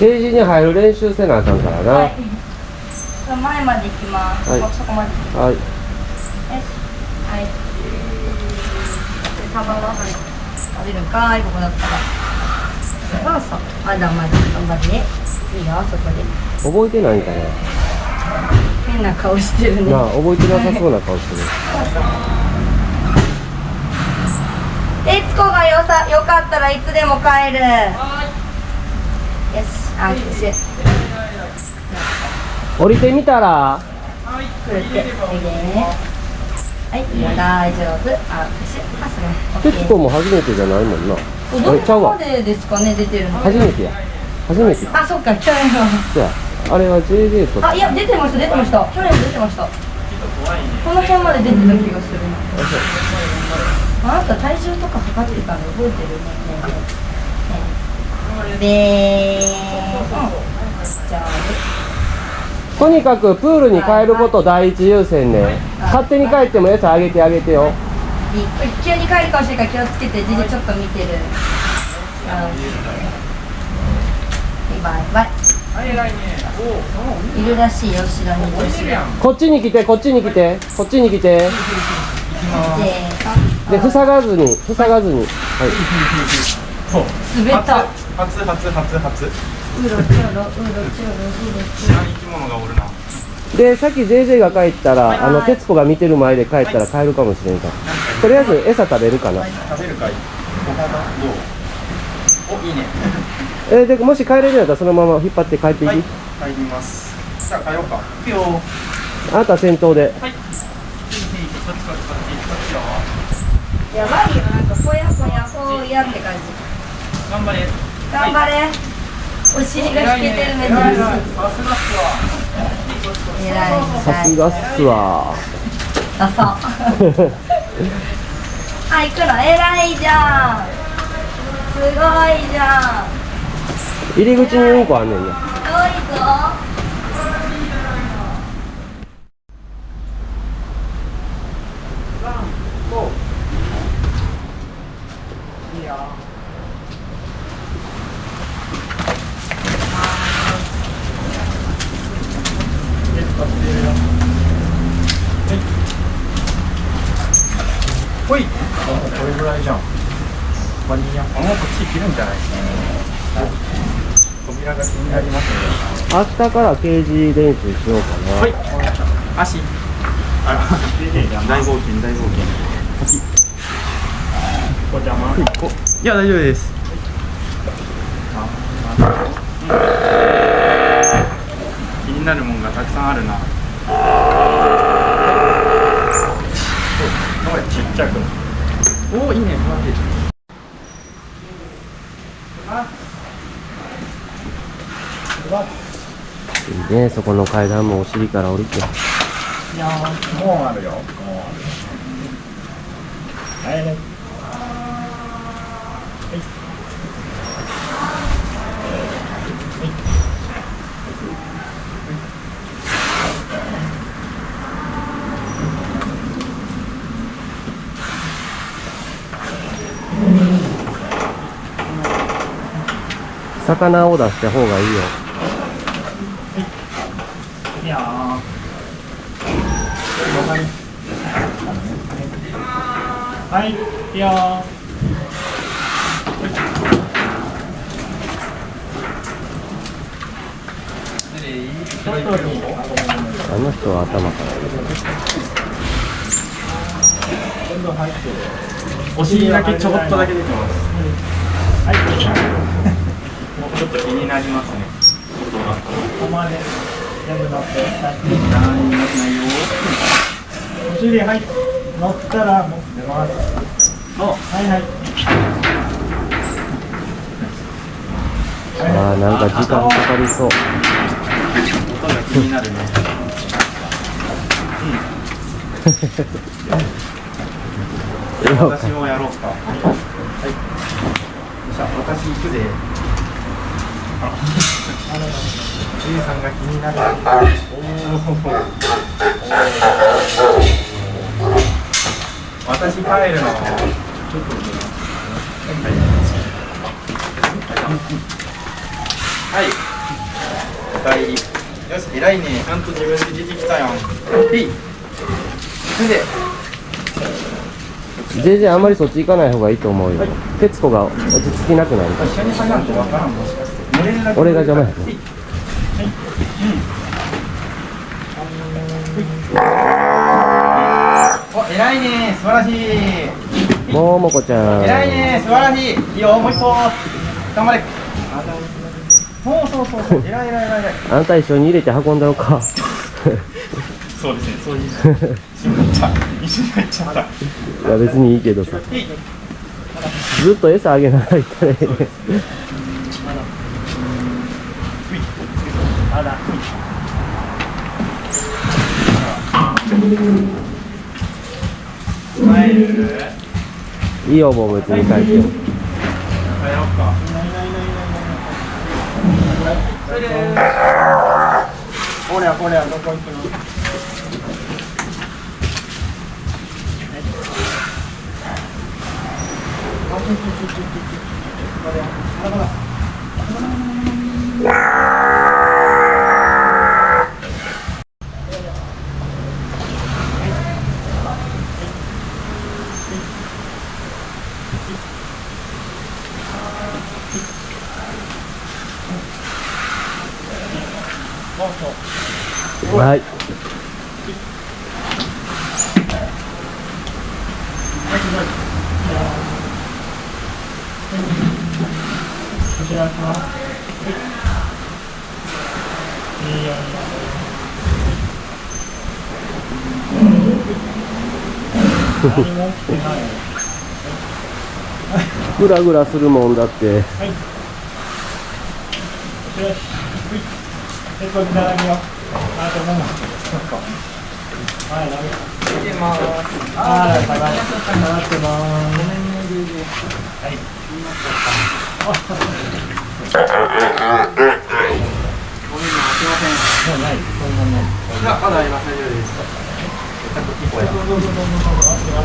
ケージに入る練習せなあかんからな。はい。前まで行きます、はい。そこまではい。ます。はい。でサバははい食べるんかいここだったら。そうそうまだまだ頑張いいよそこで。覚えてないんかな。変な顔してるね。なあ、覚えてなさそうな顔してる。徹子がよさよかったらいつでも帰る。よし握手降りてみたら。くるってはい。大丈夫。握手あそれ。徹子も初めてじゃないもんな。どこまでですかね出てるの。初めてや。初めて。あそっか去年は。あれは JJ と。あいや出てました出てました。去年も出てました。この辺まで出てた気がするな。あなた体重とか測ってたの覚えてる？ねでとにかくプールに帰ること第一優先ね。勝手に帰っても餌あげてあげてよ。急に帰るかもしれないから気をつけてじじちょっと見てるうんバイバイいるらしいよ後ろにこっちに来て、こっちに来て、こっちに来て。で、で塞がずに、塞がずに。はい。滑った。初初初初うろちょろうろちょろうろちょ知らん生き物がおるなで、さっき JJ が帰ったら、あの、徹子が見てる前で帰ったら帰るかもしれんから。とりあえず餌食べるかな。食べるかい？おいいね。えーで、もし帰れるんやったらそのまま引っ張って帰っていい、はい。帰ります。じゃあ帰ろうか。行くよあなた先頭で。はい。やばいよ。なんかぽやぽやぽやって感じ頑張れ。頑張れ。お尻が引けてる珍しい偉いなさすがっすわ偉い。さすがっすわ。ダサ。あ行くの偉いじゃん。すごいじゃん。入り口にうんこあんねんね。すごいぞほいこれぐらいじゃんワニヤあもうこっち切るんじゃないですか扉が気になりますね明日からケージ練習しようかな。はい。足。あ大冒険大冒険お邪魔。いや大丈夫です。気になるもんがたくさんあるな。ちっちゃく。おおいいね。素晴らしいいいね、そこの階段もお尻から降りて。もうあるよ。もうあるはい。はい。魚を出した方がい。い。よ。いやーはい、いいよあの人は頭から入れてお尻だけちょこっとだけ出てます。はい。もうちょっと気になりますね。音が。こまで全部乗って何にもしないよ。お尻はい乗ったらもう出ます。はいはいああ、なんか時間かかりそう。音が気になるね。うん。私もやろうか。はい。じゃあ私行くで。あ、じいさんが気になる。おお。私帰るの。ちょっとはい。はい。し偉いね。ちゃんと自分で出てきたやん。へい。行くぜ JJ あんまりそっち行かない方がいいと思うよ。徹子が落ち着きなくなるから。一緒に下がってわからんもしかして。乗れるだけ俺が邪魔やはい。お偉いね素晴らしい。ももこちゃん。偉いね素晴らしい。いいよもう一歩頑張れ。そうそうそうそう。偉い偉い偉い偉い。あんた一緒に入れて運んだろか。そうですねそういう一緒に入っちゃった。一緒に入っちゃったいや別にいいけどさ。ずっと餌あげながら行ったらいいねまだいいよもう別に帰って帰ろうか。それでこれやこれやどこ行くの？はい。こちらかいグラグラするもんだって。よし結構繋がるよ。あともも。はい、ます。ああ、がって。下がってます。はい。あ、す。いません。もうない。これもない。い、ます。はい、どうぞどうぞどう。は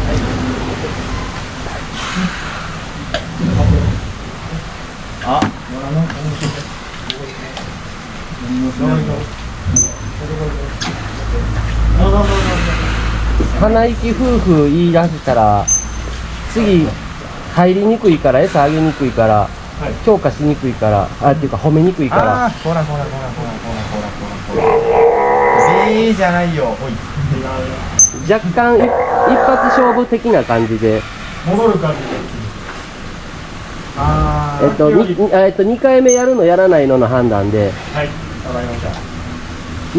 い。鼻息夫婦言い出したら次入りにくいから餌あげにくいから、はい、強化しにくいからあっていうか褒めにくいから。あほらほらほらほらほらほらほらええー、じゃないよほい若干一発勝負的な感じで戻る感じでああえっと、えっと、2回目やるのやらないのの判断で、はいわかりました。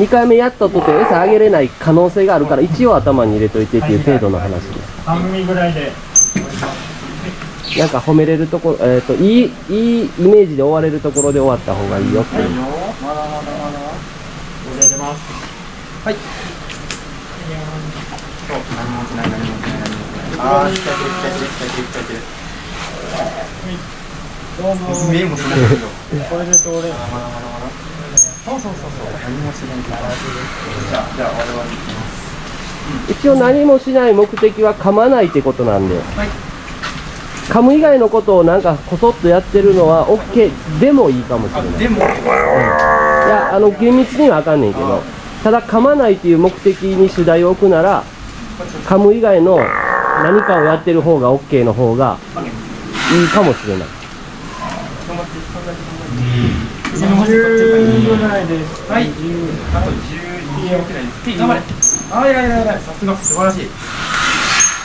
2回目やったとて餌あげれない可能性があるから一応頭に入れといてっていう程度の話です。半身ぐらいでなんか褒めれるところ、えっといいいいイメージで終われるところで終わった方がいいよっていう。いいよまだまだまだ。入れます。はい。何もしない。何もしない何もしないあー来た来た来た来た来た来どうぞた見えもしないけど。これで通れまだまだまだそうそうそう。そう何もしない。じゃあじゃあ我々行きます一応何もしない目的は噛まないってことなんで。はい。噛む以外のことをなんかこそっとやってるのは OK でもいいかもしれない。あでも。いやあの厳密にはあかんねんけど。ただ噛まないっていう目的に主題を置くなら噛む以外の何かをやってる方が OK の方がいいかもしれない10ぐらいです。はい。あと12秒くらいです。頑張れあ偉い偉い偉いさすが素晴らしい。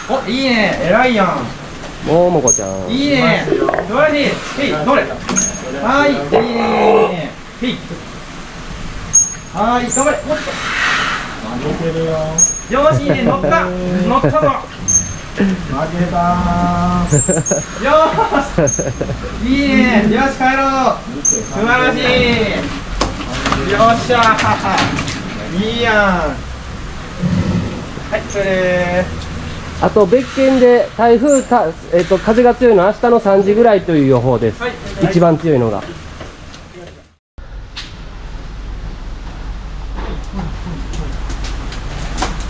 おいいね。偉いやん。ももこちゃん。いいね。素晴らしい。へいどれ？はいいいね。へいはい頑張れ。もっ負けるよ。とよしいいね。乗った。乗ったぞ負けたーよーし。いいね。よし帰ろう。素晴らしい。よっしゃ。ー いいやん。はいそれであと別件で台風た、えっと風が強いのは明日の3時ぐらいという予報です、はい。一番強いのが。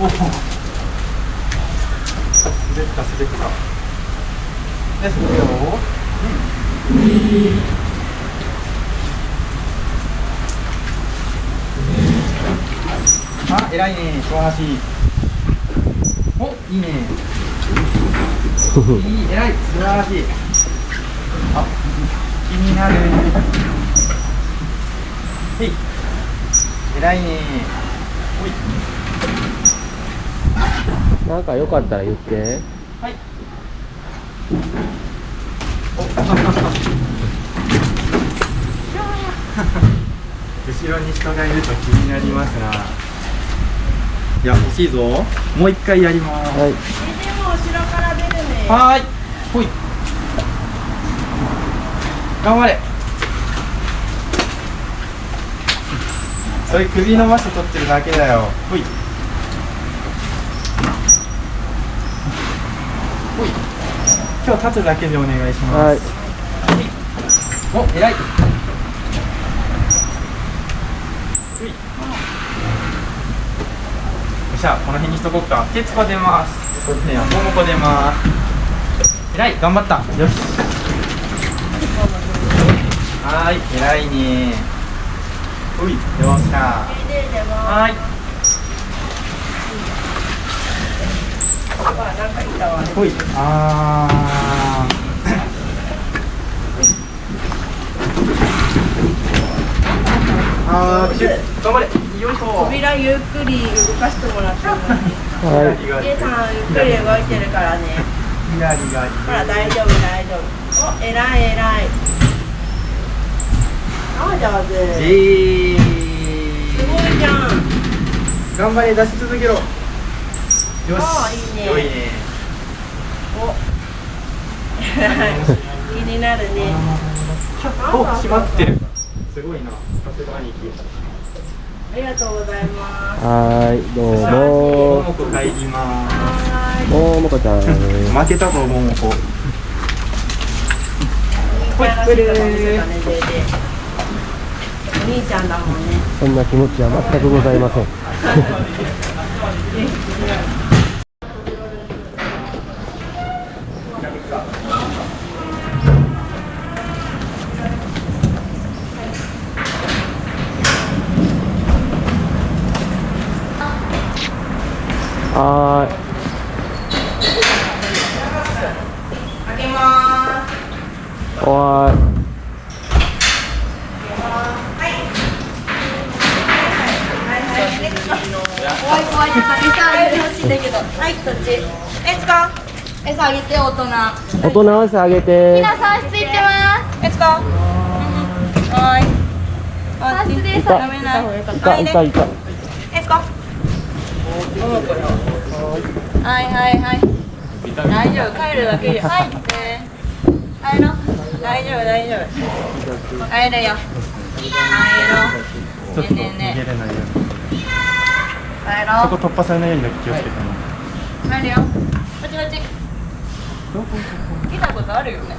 滑った滑ったですよ。あ偉いね素晴らしいおいいね。いい偉い素晴らしい。あ気になる。へい。偉いね。ほい。なんかよかったら言ってはい。後ろに人がいると気になりますな。いや、欲しいぞ。もう一回やります。はいでも後ろから出るねはーい。ほい。頑張れ。それ首の場所取ってるだけだよ。ほい。ほい。今日立つだけでお願いします。はいお、偉い。ほい。よっしゃ、この辺にしとこっか。徹子出ます。そっちね、桃子出ます。偉い、頑張った。よし。はーい、偉いね。ほい、よっしはーい。あなんかいたわほい。あー。あー、頑張れ。よいしょ。扉ゆっくり動かしてもらってもはい左が家さんゆっくり動いてるからね。ほら大丈夫大丈夫お偉い偉いあ上手えー。すごいじゃん頑張れ出し続けろよし。いいね。良いね。お。気になるね。お閉まってる。すごいな。さすが兄貴。ありがとうございます。はーいどうも。ももこ帰りまはーいももこちゃん。す負けたぞももこお兄ちゃんだもんね。そんな気持ちは全くございません はーい。開けまーすい怖い怖いって餌あげてほしいんだけどちえつか餌あげて大人。大人合わせあげて。皆さんついてます。えつかはーい。あつです。いたダメな。いいたいたいたえつかはいはいはい。大丈夫。帰るだけで入って入ろう。大丈夫大丈夫。入れよ。入ろう。ちょっと逃ねえねえねげれないように。帰ろう。そこ突破されないようにだけ気をつけてねよ。こっちこっち。来たことあるよね。ね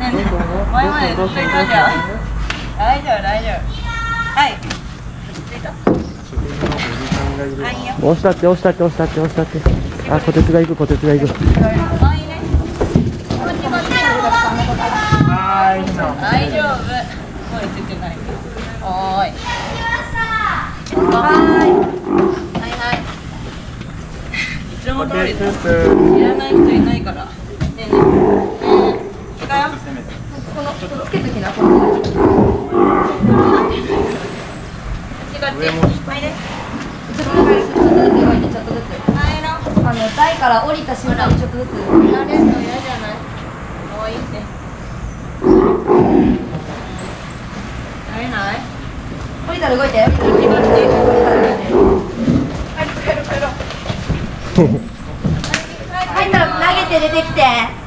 えねえ。前までずっといたじゃん。大丈夫大丈夫。はい。着いたはいよ。押したって押したって押したって押したって。あ、こてつが行くこてつが行く。大丈夫。声ついてない。おーいはーいはい。はいいつも通りだ知らない人いないから。ねえねえ。うん行くよこのこのつけときなこのこっちこっちはいでちょっとずつちょっとずつ動いてちょっとずつはいのあの台から降りた瞬間にちょっとずつ慣れるの嫌じゃない可愛いって慣れない降りたら動いて降りたら動いて はい投げて出てきて